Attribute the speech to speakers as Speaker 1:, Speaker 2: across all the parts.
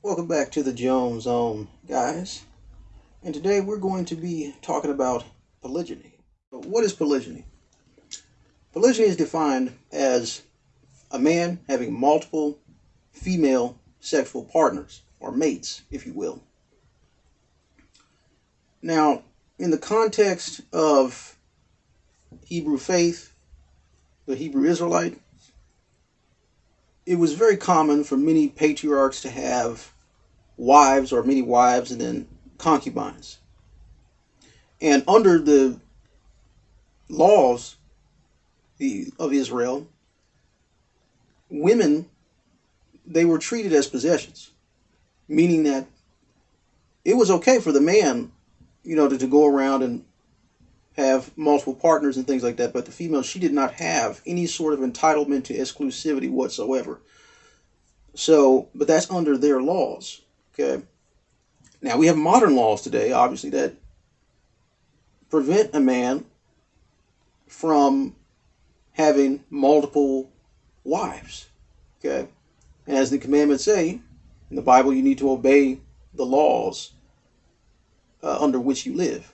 Speaker 1: Welcome back to the Jones Zone, guys. And today we're going to be talking about polygyny. But What is polygyny? Polygyny is defined as a man having multiple female sexual partners, or mates, if you will. Now, in the context of Hebrew faith, the Hebrew Israelite, it was very common for many patriarchs to have wives or many wives and then concubines. And under the laws of Israel, women they were treated as possessions, meaning that it was okay for the man, you know, to, to go around and have multiple partners and things like that, but the female, she did not have any sort of entitlement to exclusivity whatsoever. So, but that's under their laws, okay? Now, we have modern laws today, obviously, that prevent a man from having multiple wives, okay? And as the commandments say in the Bible, you need to obey the laws uh, under which you live.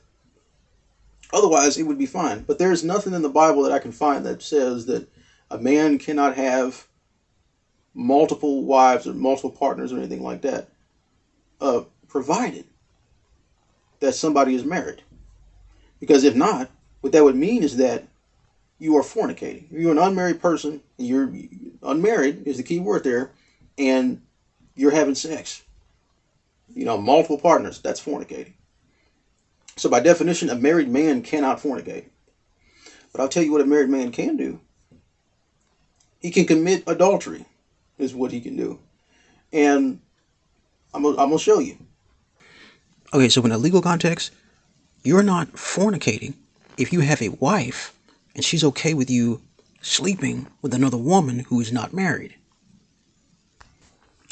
Speaker 1: Otherwise, it would be fine. But there's nothing in the Bible that I can find that says that a man cannot have multiple wives or multiple partners or anything like that, uh, provided that somebody is married. Because if not, what that would mean is that you are fornicating. You're an unmarried person. You're unmarried is the key word there and you're having sex, you know, multiple partners, that's fornicating. So by definition, a married man cannot fornicate. But I'll tell you what a married man can do. He can commit adultery, is what he can do. And I'm going to show you.
Speaker 2: Okay, so in a legal context, you're not fornicating if you have a wife and she's okay with you sleeping with another woman who is not married.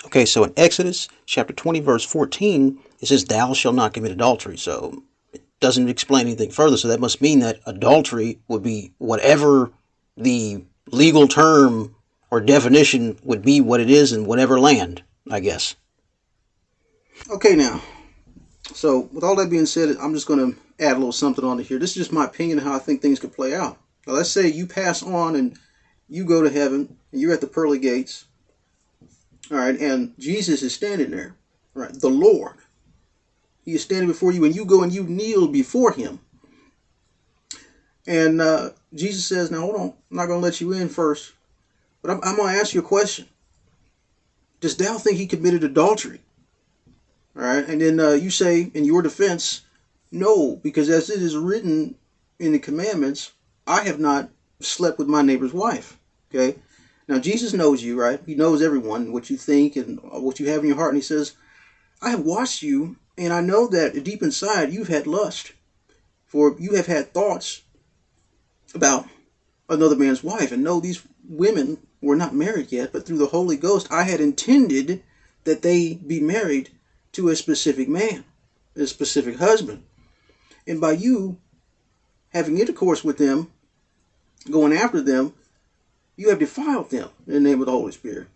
Speaker 2: Okay, so in Exodus chapter 20, verse 14, it says, Thou shalt not commit adultery. So doesn't explain anything further. So that must mean that adultery would be whatever the legal term or definition would be what it is in whatever land, I guess.
Speaker 1: Okay, now, so with all that being said, I'm just going to add a little something on to here. This is just my opinion of how I think things could play out. Now, let's say you pass on and you go to heaven and you're at the pearly gates all right, and Jesus is standing there, right? The Lord. He is standing before you, and you go and you kneel before him. And uh, Jesus says, Now hold on, I'm not going to let you in first, but I'm, I'm going to ask you a question. Does thou think he committed adultery? All right, and then uh, you say in your defense, No, because as it is written in the commandments, I have not slept with my neighbor's wife. Okay, now, Jesus knows you, right? He knows everyone, what you think and what you have in your heart. And he says, I have watched you, and I know that deep inside you've had lust, for you have had thoughts about another man's wife. And no, these women were not married yet, but through the Holy Ghost, I had intended that they be married to a specific man, a specific husband. And by you having intercourse with them, going after them, you have defiled them in the name of the Holy Spirit.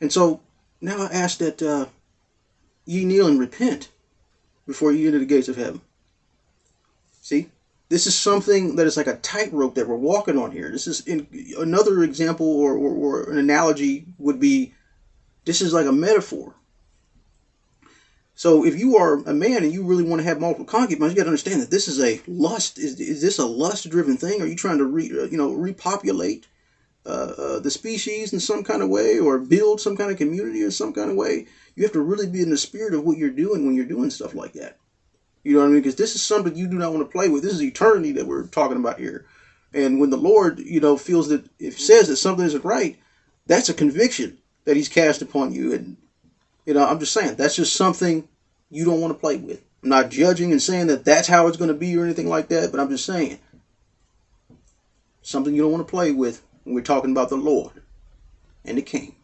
Speaker 1: And so now I ask that uh, ye kneel and repent before you enter the gates of heaven. See, this is something that is like a tightrope that we're walking on here. This is in, another example or, or, or an analogy would be this is like a metaphor so if you are a man and you really want to have multiple concubines, you got to understand that this is a lust. Is, is this a lust-driven thing? Are you trying to re, uh, you know repopulate uh, uh, the species in some kind of way, or build some kind of community in some kind of way? You have to really be in the spirit of what you're doing when you're doing stuff like that. You know what I mean? Because this is something you do not want to play with. This is eternity that we're talking about here. And when the Lord, you know, feels that if says that something isn't right, that's a conviction that He's cast upon you, and you know, I'm just saying that's just something you don't want to play with. I'm not judging and saying that that's how it's going to be or anything like that, but I'm just saying something you don't want to play with when we're talking about the Lord and the King.